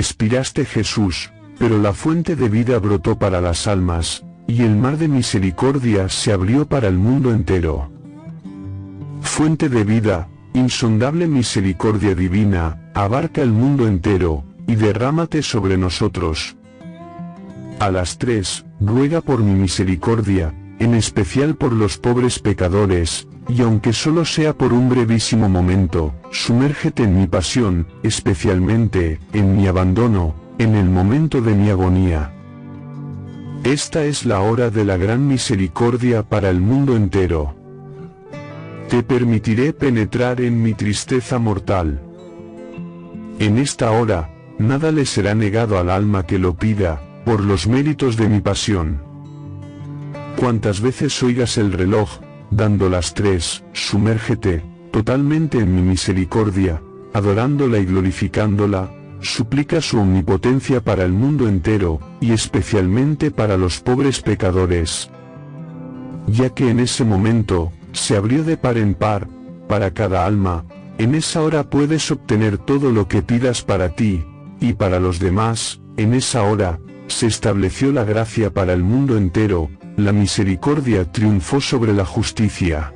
Expiraste Jesús, pero la fuente de vida brotó para las almas, y el mar de misericordia se abrió para el mundo entero. Fuente de vida, insondable misericordia divina, abarca el mundo entero, y derrámate sobre nosotros. A las tres, ruega por mi misericordia, en especial por los pobres pecadores, y aunque solo sea por un brevísimo momento, sumérgete en mi pasión, especialmente, en mi abandono, en el momento de mi agonía. Esta es la hora de la gran misericordia para el mundo entero. Te permitiré penetrar en mi tristeza mortal. En esta hora, nada le será negado al alma que lo pida, por los méritos de mi pasión. Cuantas veces oigas el reloj, dando las tres, sumérgete, totalmente en mi misericordia, adorándola y glorificándola, suplica su omnipotencia para el mundo entero, y especialmente para los pobres pecadores. Ya que en ese momento, se abrió de par en par, para cada alma, en esa hora puedes obtener todo lo que pidas para ti, y para los demás, en esa hora, se estableció la gracia para el mundo entero, la misericordia triunfó sobre la justicia.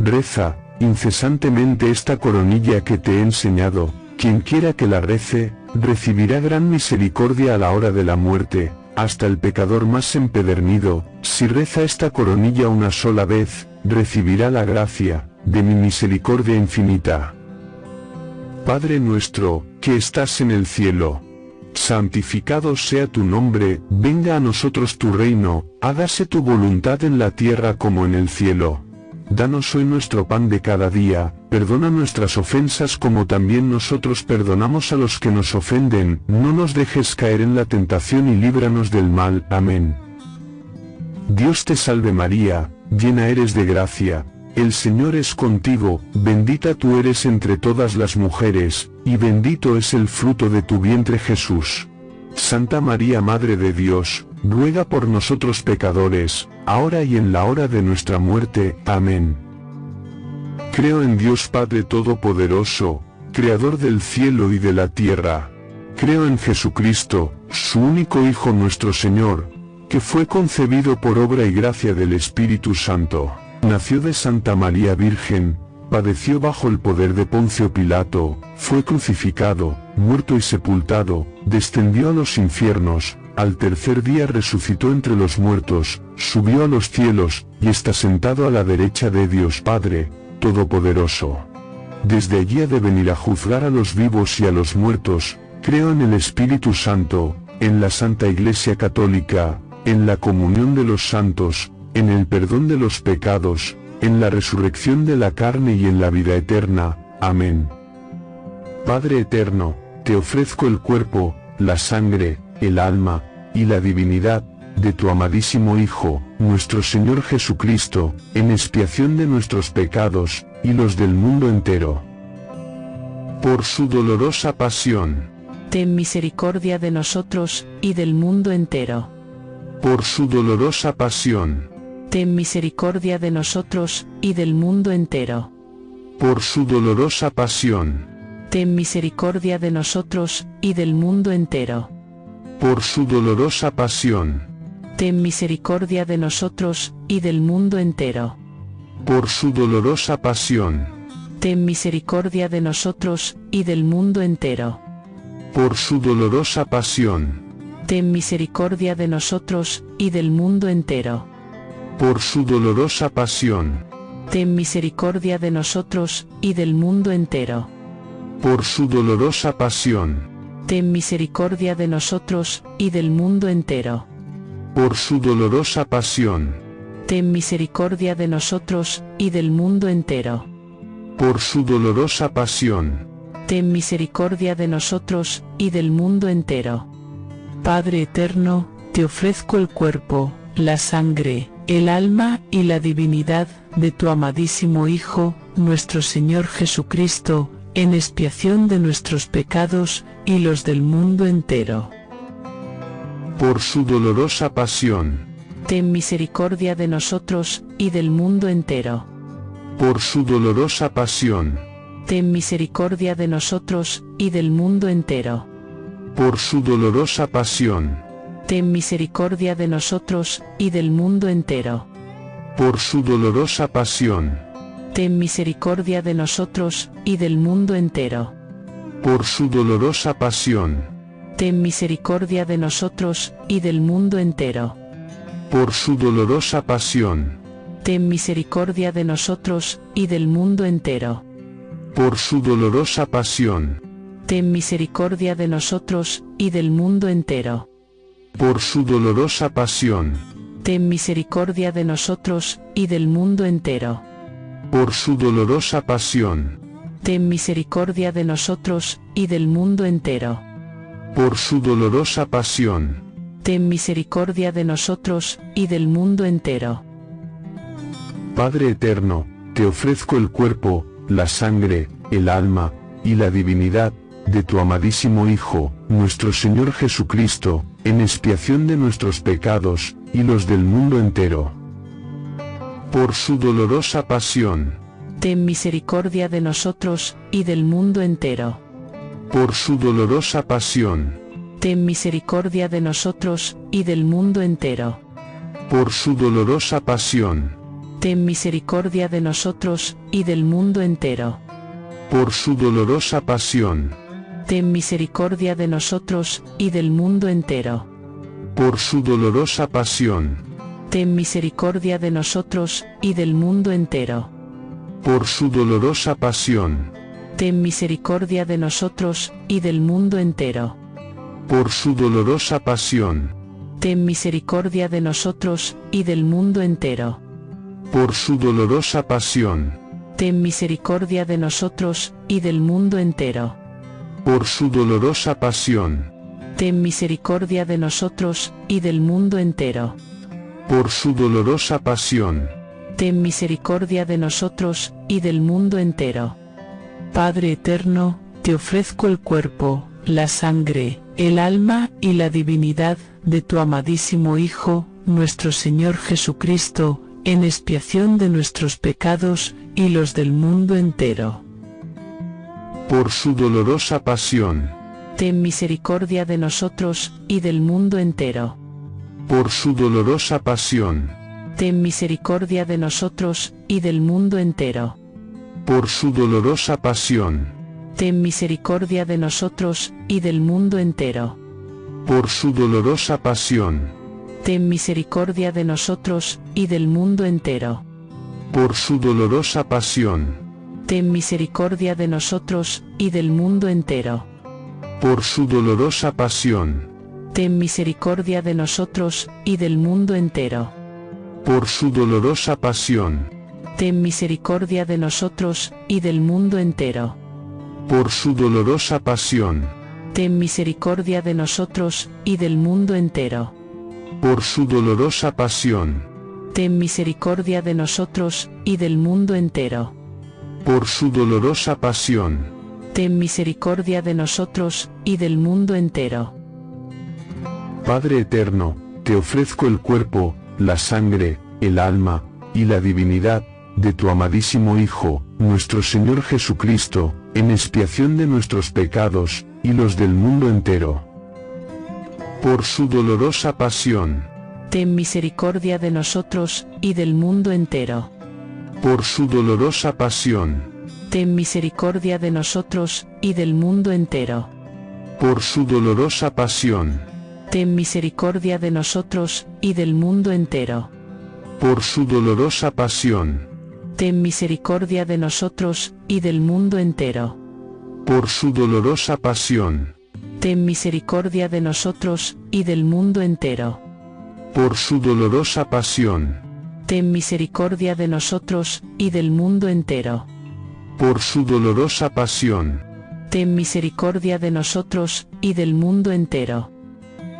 Reza, incesantemente esta coronilla que te he enseñado, quien quiera que la rece, recibirá gran misericordia a la hora de la muerte, hasta el pecador más empedernido, si reza esta coronilla una sola vez, recibirá la gracia, de mi misericordia infinita. Padre nuestro, que estás en el cielo, santificado sea tu nombre, venga a nosotros tu reino, hágase tu voluntad en la tierra como en el cielo. Danos hoy nuestro pan de cada día, perdona nuestras ofensas como también nosotros perdonamos a los que nos ofenden, no nos dejes caer en la tentación y líbranos del mal. Amén. Dios te salve María, llena eres de gracia, el Señor es contigo, bendita tú eres entre todas las mujeres, y bendito es el fruto de tu vientre Jesús. Santa María Madre de Dios, ruega por nosotros pecadores, ahora y en la hora de nuestra muerte. Amén. Creo en Dios Padre Todopoderoso, Creador del cielo y de la tierra. Creo en Jesucristo, su único Hijo nuestro Señor, que fue concebido por obra y gracia del Espíritu Santo Nació de Santa María Virgen, padeció bajo el poder de Poncio Pilato, fue crucificado, muerto y sepultado, descendió a los infiernos, al tercer día resucitó entre los muertos, subió a los cielos, y está sentado a la derecha de Dios Padre, Todopoderoso. Desde allí ha de venir a juzgar a los vivos y a los muertos, creo en el Espíritu Santo, en la Santa Iglesia Católica, en la comunión de los santos, en el perdón de los pecados, en la resurrección de la carne y en la vida eterna. Amén. Padre eterno, te ofrezco el cuerpo, la sangre, el alma, y la divinidad, de tu amadísimo Hijo, nuestro Señor Jesucristo, en expiación de nuestros pecados, y los del mundo entero. Por su dolorosa pasión. Ten misericordia de nosotros, y del mundo entero. Por su dolorosa pasión ten misericordia de nosotros, y del mundo entero. Por su dolorosa pasión. Ten misericordia de nosotros, y del mundo entero. Por su dolorosa pasión. Ten misericordia de nosotros, y del mundo entero. Por su dolorosa pasión. Ten misericordia de nosotros, y del mundo entero. Por su dolorosa pasión. Ten misericordia de nosotros, y del mundo entero por su dolorosa pasión. Ten misericordia de nosotros, y del mundo entero. Por su dolorosa pasión. Ten misericordia de nosotros, y del mundo entero. Por su dolorosa pasión. Ten misericordia de nosotros, y del mundo entero. Por su dolorosa pasión. Ten misericordia de nosotros, y del mundo entero. Padre eterno, te ofrezco el cuerpo, la sangre, el alma y la divinidad de tu amadísimo Hijo, nuestro Señor Jesucristo, en expiación de nuestros pecados y los del mundo entero. Por su dolorosa pasión. Ten misericordia de nosotros y del mundo entero. Por su dolorosa pasión. Ten misericordia de nosotros y del mundo entero. por su dolorosa pasión, ten misericordia de nosotros, y del mundo entero. por su dolorosa pasión, Ten misericordia de nosotros, y del mundo entero. por su dolorosa pasión, Ten misericordia de nosotros, y del mundo entero. por su dolorosa pasión, Ten misericordia de nosotros, y del mundo entero. por su dolorosa pasión, Ten misericordia de nosotros, y del mundo entero. Por su dolorosa pasión, Ten misericordia de nosotros, y del mundo entero. por su dolorosa pasión, Ten misericordia de nosotros, y del mundo entero. por su dolorosa pasión, Ten misericordia de nosotros, y del mundo entero. Padre eterno, te ofrezco el cuerpo, la sangre, el alma, y la divinidad, de tu amadísimo Hijo, nuestro Señor Jesucristo, en expiación de nuestros pecados, y los del mundo entero. Por su dolorosa pasión, Ten misericordia de nosotros, y del mundo entero. por su dolorosa pasión, Ten misericordia de nosotros, y del mundo entero. por su dolorosa pasión, Ten misericordia de nosotros, y del mundo entero. por su dolorosa pasión, Ten misericordia de nosotros, y del mundo entero. por su dolorosa pasión, Ten misericordia de nosotros, y del mundo entero. por su dolorosa pasión, Ten misericordia de nosotros, y del mundo entero. por su dolorosa pasión, Ten misericordia de nosotros, y del mundo entero. por su dolorosa pasión, Ten misericordia de nosotros, y del mundo entero. Por su dolorosa pasión, Ten misericordia de nosotros, y del mundo entero. por su dolorosa pasión, Ten misericordia de nosotros, y del mundo entero. Padre eterno, te ofrezco el cuerpo, la sangre, el alma y la divinidad de tu amadísimo Hijo, nuestro Señor Jesucristo, en expiación de nuestros pecados y los del mundo entero. Por su dolorosa pasión, Ten misericordia de nosotros, y del mundo entero. por su dolorosa pasión, Ten misericordia de nosotros, y del mundo entero. por su dolorosa pasión, Ten misericordia de nosotros, y del mundo entero. por su dolorosa pasión, Ten misericordia de nosotros, y del mundo entero. por su dolorosa pasión, Ten misericordia de nosotros, y del mundo entero. por su dolorosa pasión, Ten misericordia de nosotros, y del mundo entero. por su dolorosa pasión, Ten misericordia de nosotros, y del mundo entero. por su dolorosa pasión, Ten misericordia de nosotros, y del mundo entero. por su dolorosa pasión, Ten misericordia de nosotros, y del mundo entero. Por su dolorosa pasión, Ten misericordia de nosotros, y del mundo entero. Padre eterno, te ofrezco el cuerpo, la sangre, el alma, y la divinidad, de tu amadísimo Hijo, nuestro Señor Jesucristo, en expiación de nuestros pecados, y los del mundo entero. Por su dolorosa pasión, Ten misericordia de nosotros, y del mundo entero. Por su dolorosa pasión, Ten misericordia de nosotros, y del mundo entero. por su dolorosa pasión, Ten misericordia de nosotros, y del mundo entero. por su dolorosa pasión, Ten misericordia de nosotros, y del mundo entero. por su dolorosa pasión, Ten misericordia de nosotros, y del mundo entero. por su dolorosa pasión, Ten misericordia de nosotros, y del mundo entero. por su dolorosa pasión, Ten misericordia de nosotros, y del mundo entero.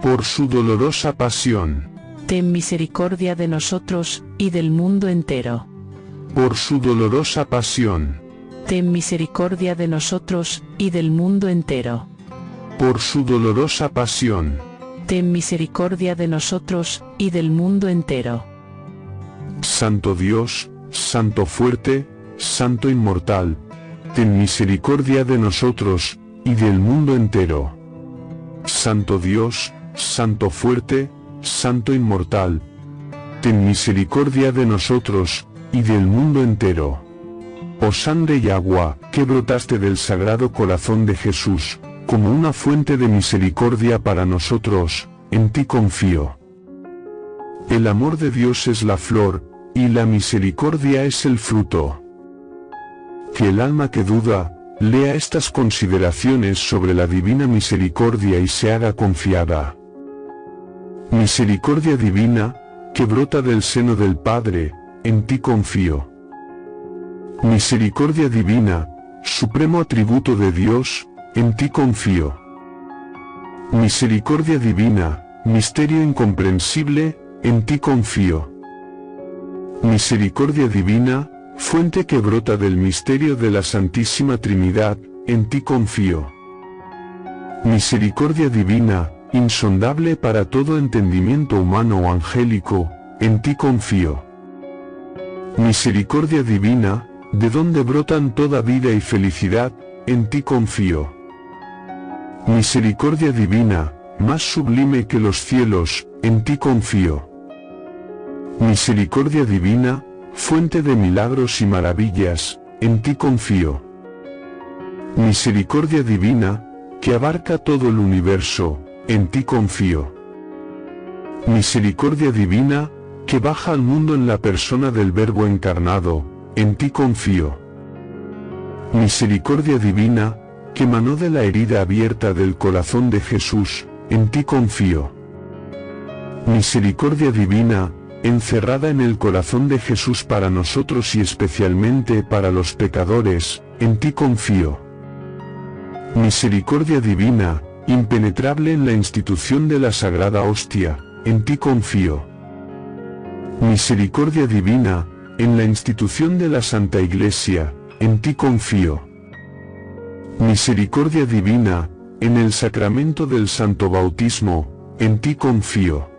por su dolorosa pasión, Ten misericordia de nosotros, y del mundo entero. por su dolorosa pasión, Ten misericordia de nosotros, y del mundo entero. por su dolorosa pasión, Ten misericordia de nosotros, y del mundo entero. Santo Dios, Santo fuerte, Santo inmortal, ten misericordia de nosotros, y del mundo entero. Santo Dios, Santo fuerte, Santo inmortal. Ten misericordia de nosotros, y del mundo entero. Oh sangre y agua, que brotaste del sagrado corazón de Jesús, como una fuente de misericordia para nosotros, en ti confío. El amor de Dios es la flor, y la misericordia es el fruto. Que el alma que duda, lea estas consideraciones sobre la divina misericordia y se haga confiada. Misericordia divina, que brota del seno del Padre, en ti confío. Misericordia divina, supremo atributo de Dios, en ti confío. Misericordia divina, misterio incomprensible, en ti confío. Misericordia divina, fuente que brota del misterio de la Santísima Trinidad, en ti confío. Misericordia divina, insondable para todo entendimiento humano o angélico, en ti confío. Misericordia divina, de donde brotan toda vida y felicidad, en ti confío. Misericordia divina, más sublime que los cielos, en ti confío. Misericordia divina, fuente de milagros y maravillas, en ti confío. Misericordia divina, que abarca todo el universo, en ti confío. Misericordia divina, que baja al mundo en la persona del Verbo encarnado, en ti confío. Misericordia divina, que manó de la herida abierta del corazón de Jesús, en ti confío. Misericordia divina, encerrada en el corazón de Jesús para nosotros y especialmente para los pecadores, en ti confío. Misericordia divina, impenetrable en la institución de la Sagrada Hostia, en ti confío. Misericordia divina, en la institución de la Santa Iglesia, en ti confío. Misericordia divina, en el sacramento del Santo Bautismo, en ti confío.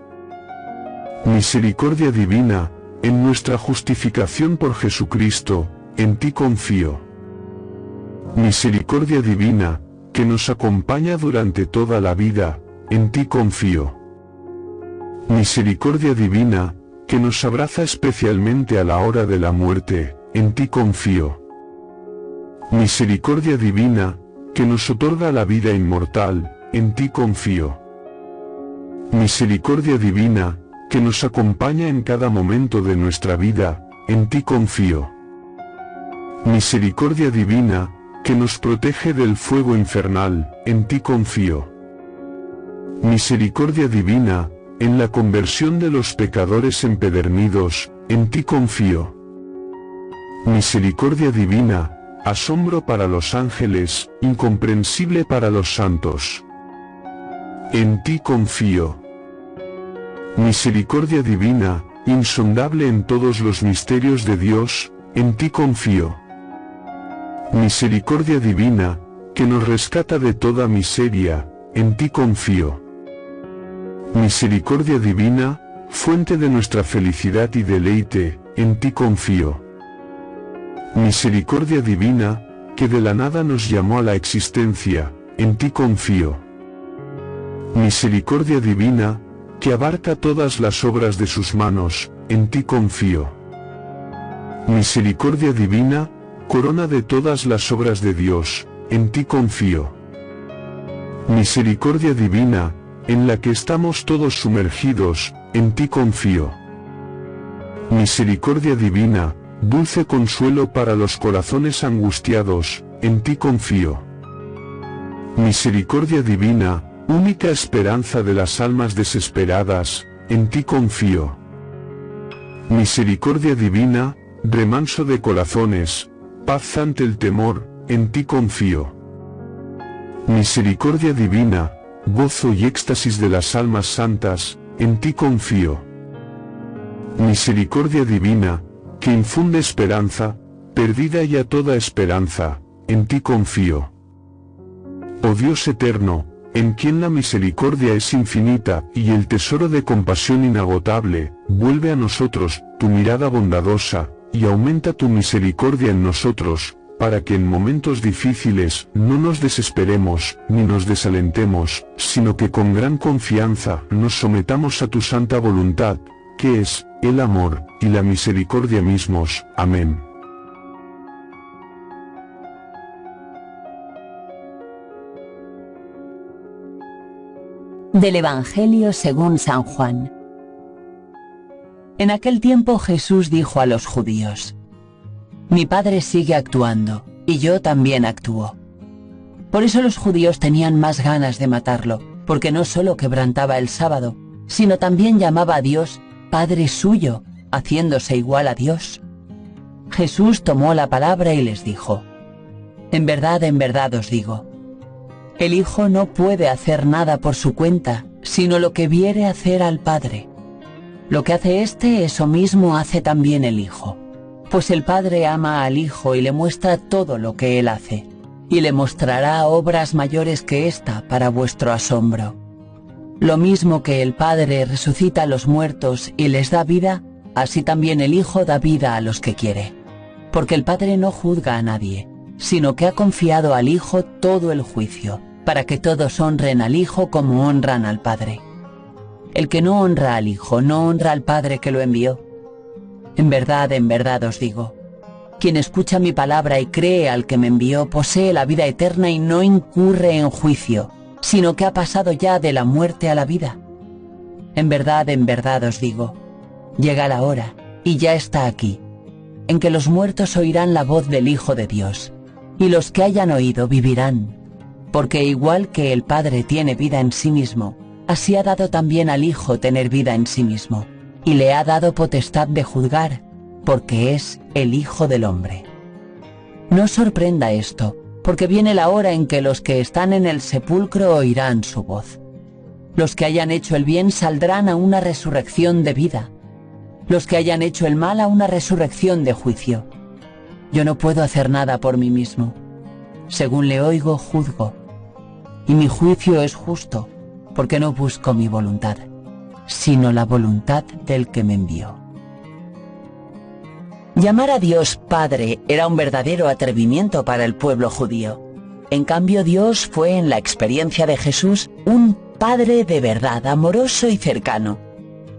Misericordia divina, en nuestra justificación por Jesucristo, en ti confío. Misericordia divina, que nos acompaña durante toda la vida, en ti confío. Misericordia divina, que nos abraza especialmente a la hora de la muerte, en ti confío. Misericordia divina, que nos otorga la vida inmortal, en ti confío. Misericordia divina, que nos acompaña en cada momento de nuestra vida, en ti confío. Misericordia divina, que nos protege del fuego infernal, en ti confío. Misericordia divina, en la conversión de los pecadores empedernidos, en ti confío. Misericordia divina, asombro para los ángeles, incomprensible para los santos. En ti confío. Misericordia divina, insondable en todos los misterios de Dios, en ti confío. Misericordia divina, que nos rescata de toda miseria, en ti confío. Misericordia divina, fuente de nuestra felicidad y deleite, en ti confío. Misericordia divina, que de la nada nos llamó a la existencia, en ti confío. Misericordia divina, que abarca todas las obras de sus manos, en ti confío. Misericordia divina, corona de todas las obras de Dios, en ti confío. Misericordia divina, en la que estamos todos sumergidos, en ti confío. Misericordia divina, dulce consuelo para los corazones angustiados, en ti confío. Misericordia divina, única esperanza de las almas desesperadas, en ti confío. Misericordia divina, remanso de corazones, paz ante el temor, en ti confío. Misericordia divina, gozo y éxtasis de las almas santas, en ti confío. Misericordia divina, que infunde esperanza, perdida ya toda esperanza, en ti confío. Oh Dios eterno, en quien la misericordia es infinita y el tesoro de compasión inagotable, vuelve a nosotros tu mirada bondadosa, y aumenta tu misericordia en nosotros, para que en momentos difíciles no nos desesperemos ni nos desalentemos, sino que con gran confianza nos sometamos a tu santa voluntad, que es, el amor, y la misericordia mismos. Amén. Del Evangelio según San Juan. En aquel tiempo Jesús dijo a los judíos, Mi Padre sigue actuando, y yo también actúo. Por eso los judíos tenían más ganas de matarlo, porque no solo quebrantaba el sábado, sino también llamaba a Dios Padre suyo, haciéndose igual a Dios. Jesús tomó la palabra y les dijo, En verdad, en verdad os digo, el Hijo no puede hacer nada por su cuenta, sino lo que viere hacer al Padre. Lo que hace éste, eso mismo hace también el Hijo. Pues el Padre ama al Hijo y le muestra todo lo que Él hace, y le mostrará obras mayores que ésta para vuestro asombro. Lo mismo que el Padre resucita a los muertos y les da vida, así también el Hijo da vida a los que quiere. Porque el Padre no juzga a nadie, sino que ha confiado al Hijo todo el juicio, para que todos honren al Hijo como honran al Padre. El que no honra al Hijo no honra al Padre que lo envió. En verdad, en verdad os digo, quien escucha mi palabra y cree al que me envió posee la vida eterna y no incurre en juicio sino que ha pasado ya de la muerte a la vida. En verdad, en verdad os digo, llega la hora, y ya está aquí, en que los muertos oirán la voz del Hijo de Dios, y los que hayan oído vivirán, porque igual que el Padre tiene vida en sí mismo, así ha dado también al Hijo tener vida en sí mismo, y le ha dado potestad de juzgar, porque es el Hijo del Hombre. No sorprenda esto, porque viene la hora en que los que están en el sepulcro oirán su voz. Los que hayan hecho el bien saldrán a una resurrección de vida. Los que hayan hecho el mal a una resurrección de juicio. Yo no puedo hacer nada por mí mismo. Según le oigo, juzgo. Y mi juicio es justo, porque no busco mi voluntad, sino la voluntad del que me envió. Llamar a Dios Padre era un verdadero atrevimiento para el pueblo judío. En cambio, Dios fue en la experiencia de Jesús un Padre de verdad, amoroso y cercano,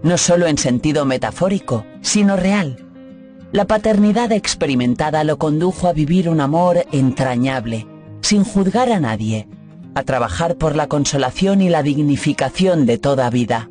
no solo en sentido metafórico, sino real. La paternidad experimentada lo condujo a vivir un amor entrañable, sin juzgar a nadie, a trabajar por la consolación y la dignificación de toda vida.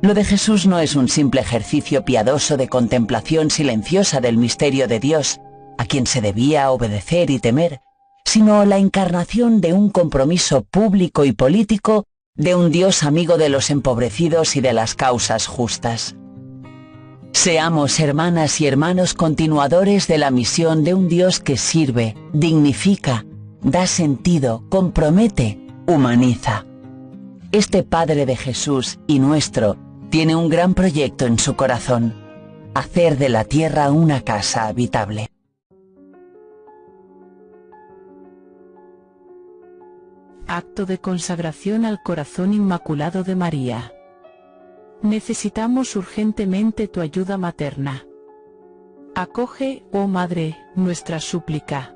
Lo de Jesús no es un simple ejercicio piadoso de contemplación silenciosa del misterio de Dios, a quien se debía obedecer y temer, sino la encarnación de un compromiso público y político de un Dios amigo de los empobrecidos y de las causas justas. Seamos hermanas y hermanos continuadores de la misión de un Dios que sirve, dignifica, da sentido, compromete, humaniza. Este Padre de Jesús y nuestro tiene un gran proyecto en su corazón, hacer de la tierra una casa habitable. Acto de consagración al corazón inmaculado de María. Necesitamos urgentemente tu ayuda materna. Acoge, oh Madre, nuestra súplica.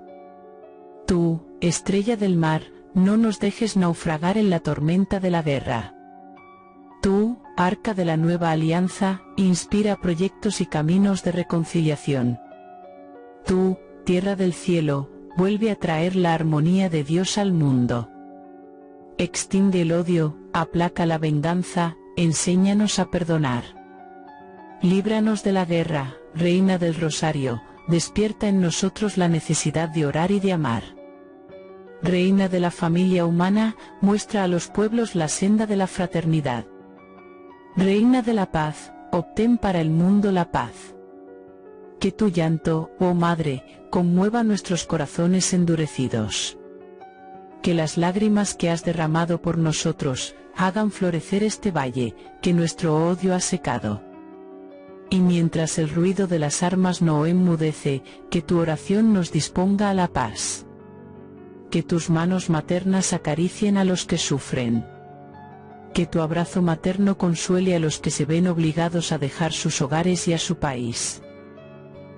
Tú, estrella del mar, no nos dejes naufragar en la tormenta de la guerra. Tú, Arca de la Nueva Alianza, inspira proyectos y caminos de reconciliación. Tú, Tierra del Cielo, vuelve a traer la armonía de Dios al mundo. Extingue el odio, aplaca la venganza, enséñanos a perdonar. Líbranos de la guerra, Reina del Rosario, despierta en nosotros la necesidad de orar y de amar. Reina de la familia humana, muestra a los pueblos la senda de la fraternidad. Reina de la paz, obtén para el mundo la paz. Que tu llanto, oh Madre, conmueva nuestros corazones endurecidos. Que las lágrimas que has derramado por nosotros, hagan florecer este valle, que nuestro odio ha secado. Y mientras el ruido de las armas no enmudece, que tu oración nos disponga a la paz. Que tus manos maternas acaricien a los que sufren que tu abrazo materno consuele a los que se ven obligados a dejar sus hogares y a su país.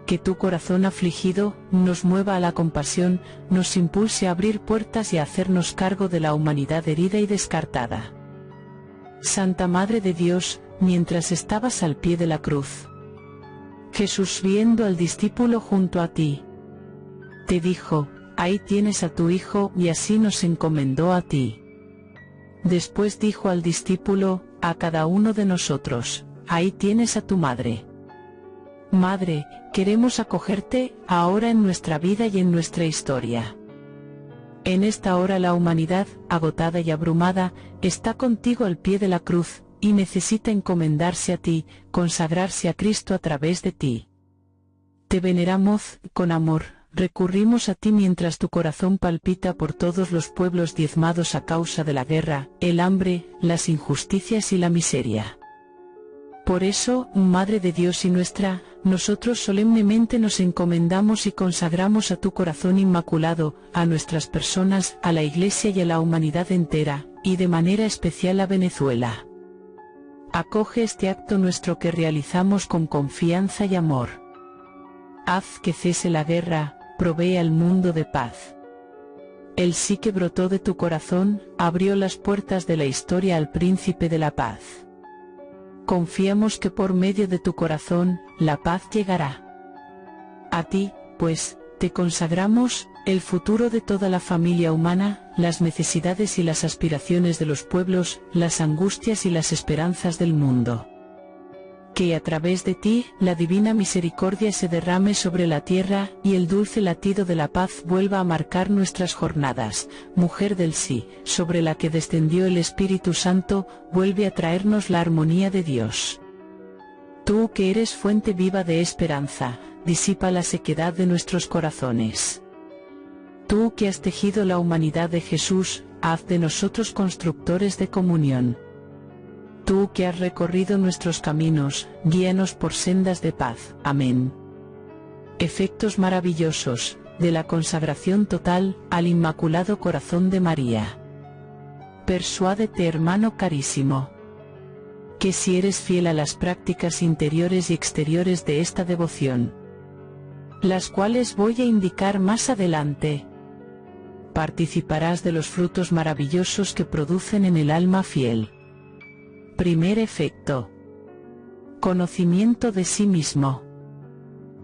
que tu corazón afligido nos mueva a la compasión, nos impulse a abrir puertas y a hacernos cargo de la humanidad herida y descartada. Santa Madre de Dios, mientras estabas al pie de la cruz, Jesús viendo al discípulo junto a ti, te dijo, ahí tienes a tu hijo y así nos encomendó a ti. Después dijo al discípulo, a cada uno de nosotros, ahí tienes a tu madre. Madre, queremos acogerte, ahora en nuestra vida y en nuestra historia. En esta hora la humanidad, agotada y abrumada, está contigo al pie de la cruz, y necesita encomendarse a ti, consagrarse a Cristo a través de ti. Te veneramos, con amor, recurrimos a ti mientras tu corazón palpita por todos los pueblos diezmados a causa de la guerra, el hambre, las injusticias y la miseria. Por eso, Madre de Dios y nuestra, nosotros solemnemente nos encomendamos y consagramos a tu corazón inmaculado, a nuestras personas, a la Iglesia y a la humanidad entera, y de manera especial a Venezuela. Acoge este acto nuestro que realizamos con confianza y amor. Haz que cese la guerra, provee al mundo de paz. El sí que brotó de tu corazón, abrió las puertas de la historia al príncipe de la paz. Confiamos que por medio de tu corazón, la paz llegará. A ti, pues, te consagramos, el futuro de toda la familia humana, las necesidades y las aspiraciones de los pueblos, las angustias y las esperanzas del mundo. Que a través de ti, la divina misericordia se derrame sobre la tierra, y el dulce latido de la paz vuelva a marcar nuestras jornadas, mujer del sí, sobre la que descendió el Espíritu Santo, vuelve a traernos la armonía de Dios. Tú que eres fuente viva de esperanza, disipa la sequedad de nuestros corazones. Tú que has tejido la humanidad de Jesús, haz de nosotros constructores de comunión. Tú que has recorrido nuestros caminos, guíanos por sendas de paz. Amén. Efectos maravillosos, de la consagración total, al Inmaculado Corazón de María. Persuádete hermano carísimo. Que si eres fiel a las prácticas interiores y exteriores de esta devoción, las cuales voy a indicar más adelante, participarás de los frutos maravillosos que producen en el alma fiel. Primer efecto. Conocimiento de sí mismo.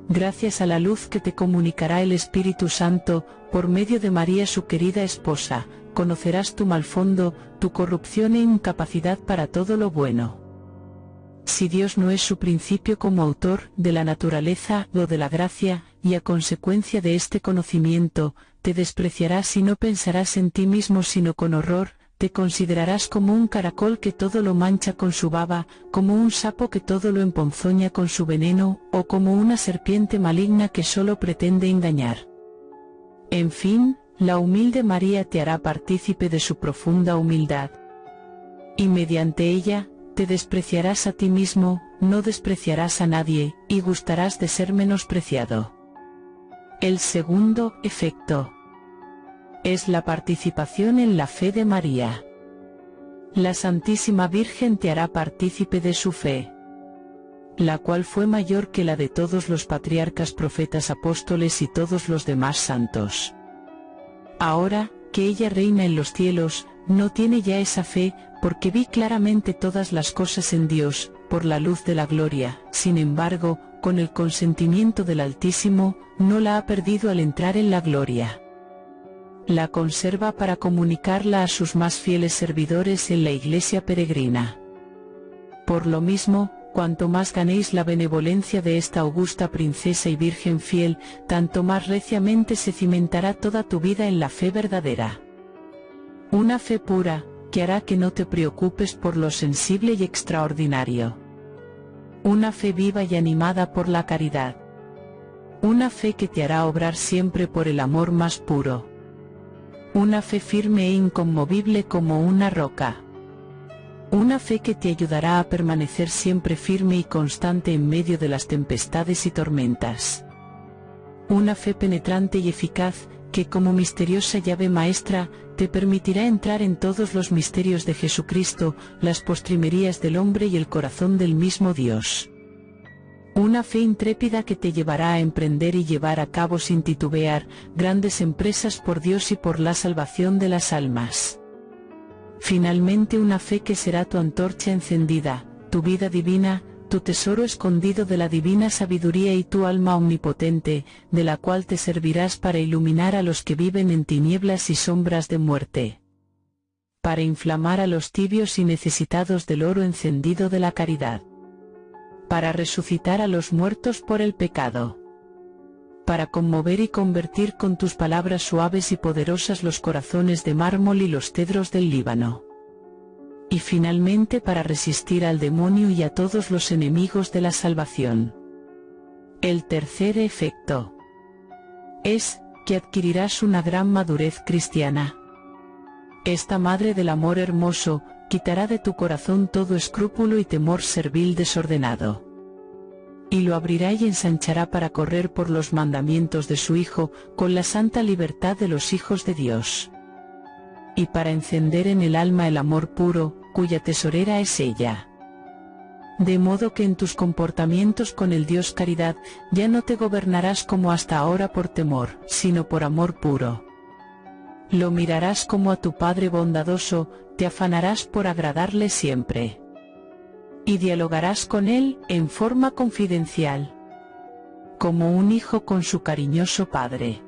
Gracias a la luz que te comunicará el Espíritu Santo, por medio de María su querida esposa, conocerás tu mal fondo, tu corrupción e incapacidad para todo lo bueno. Si Dios no es su principio como autor de la naturaleza o de la gracia, y a consecuencia de este conocimiento, te despreciarás y no pensarás en ti mismo sino con horror, te considerarás como un caracol que todo lo mancha con su baba, como un sapo que todo lo emponzoña con su veneno, o como una serpiente maligna que solo pretende engañar. En fin, la humilde María te hará partícipe de su profunda humildad. Y mediante ella, te despreciarás a ti mismo, no despreciarás a nadie, y gustarás de ser menospreciado. El segundo efecto es la participación en la fe de María. La Santísima Virgen te hará partícipe de su fe, la cual fue mayor que la de todos los patriarcas profetas apóstoles y todos los demás santos. Ahora, que ella reina en los cielos, no tiene ya esa fe, porque vi claramente todas las cosas en Dios, por la luz de la gloria, sin embargo, con el consentimiento del Altísimo, no la ha perdido al entrar en la gloria. La conserva para comunicarla a sus más fieles servidores en la iglesia peregrina. Por lo mismo, cuanto más ganéis la benevolencia de esta augusta princesa y virgen fiel, tanto más reciamente se cimentará toda tu vida en la fe verdadera. Una fe pura, que hará que no te preocupes por lo sensible y extraordinario. Una fe viva y animada por la caridad. Una fe que te hará obrar siempre por el amor más puro. Una fe firme e inconmovible como una roca. Una fe que te ayudará a permanecer siempre firme y constante en medio de las tempestades y tormentas. Una fe penetrante y eficaz, que como misteriosa llave maestra, te permitirá entrar en todos los misterios de Jesucristo, las postrimerías del hombre y el corazón del mismo Dios. Una fe intrépida que te llevará a emprender y llevar a cabo sin titubear grandes empresas por Dios y por la salvación de las almas. Finalmente una fe que será tu antorcha encendida, tu vida divina, tu tesoro escondido de la divina sabiduría y tu alma omnipotente, de la cual te servirás para iluminar a los que viven en tinieblas y sombras de muerte. Para inflamar a los tibios y necesitados del oro encendido de la caridad. Para resucitar a los muertos por el pecado. Para conmover y convertir con tus palabras suaves y poderosas los corazones de mármol y los cedros del Líbano y finalmente para resistir al demonio y a todos los enemigos de la salvación. El tercer efecto es que adquirirás una gran madurez cristiana. Esta Madre del Amor Hermoso, quitará de tu corazón todo escrúpulo y temor servil desordenado. Y lo abrirá y ensanchará para correr por los mandamientos de su Hijo, con la santa libertad de los hijos de Dios. Y para encender en el alma el amor puro, cuya tesorera es ella. De modo que en tus comportamientos con el Dios caridad, ya no te gobernarás como hasta ahora por temor, sino por amor puro. Lo mirarás como a tu Padre bondadoso, te afanarás por agradarle siempre. Y dialogarás con Él en forma confidencial. Como un hijo con su cariñoso Padre.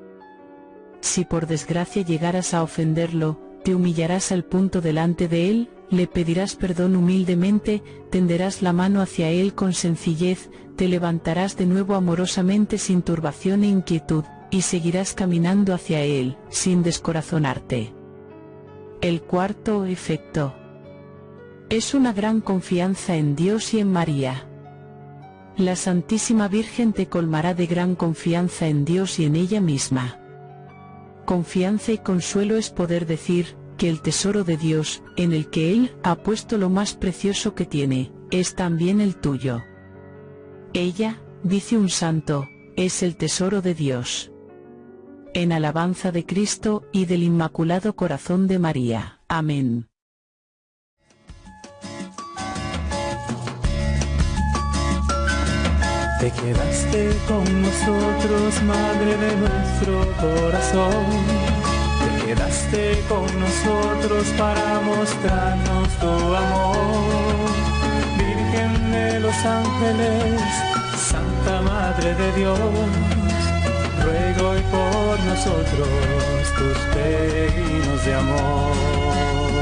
Si por desgracia llegaras a ofenderlo, te humillarás al punto delante de Él, le pedirás perdón humildemente, tenderás la mano hacia él con sencillez, te levantarás de nuevo amorosamente sin turbación e inquietud, y seguirás caminando hacia él, sin descorazonarte. El cuarto efecto es una gran confianza en Dios y en María. La Santísima Virgen te colmará de gran confianza en Dios y en ella misma. Confianza y consuelo es poder decir, que el tesoro de Dios, en el que Él ha puesto lo más precioso que tiene, es también el tuyo. Ella, dice un santo, es el tesoro de Dios. En alabanza de Cristo y del Inmaculado Corazón de María. Amén. Te quedaste con nosotros, Madre de nuestro corazón quedaste con nosotros para mostrarnos tu amor. Virgen de los ángeles, Santa Madre de Dios, ruego hoy por nosotros tus peregrinos de amor.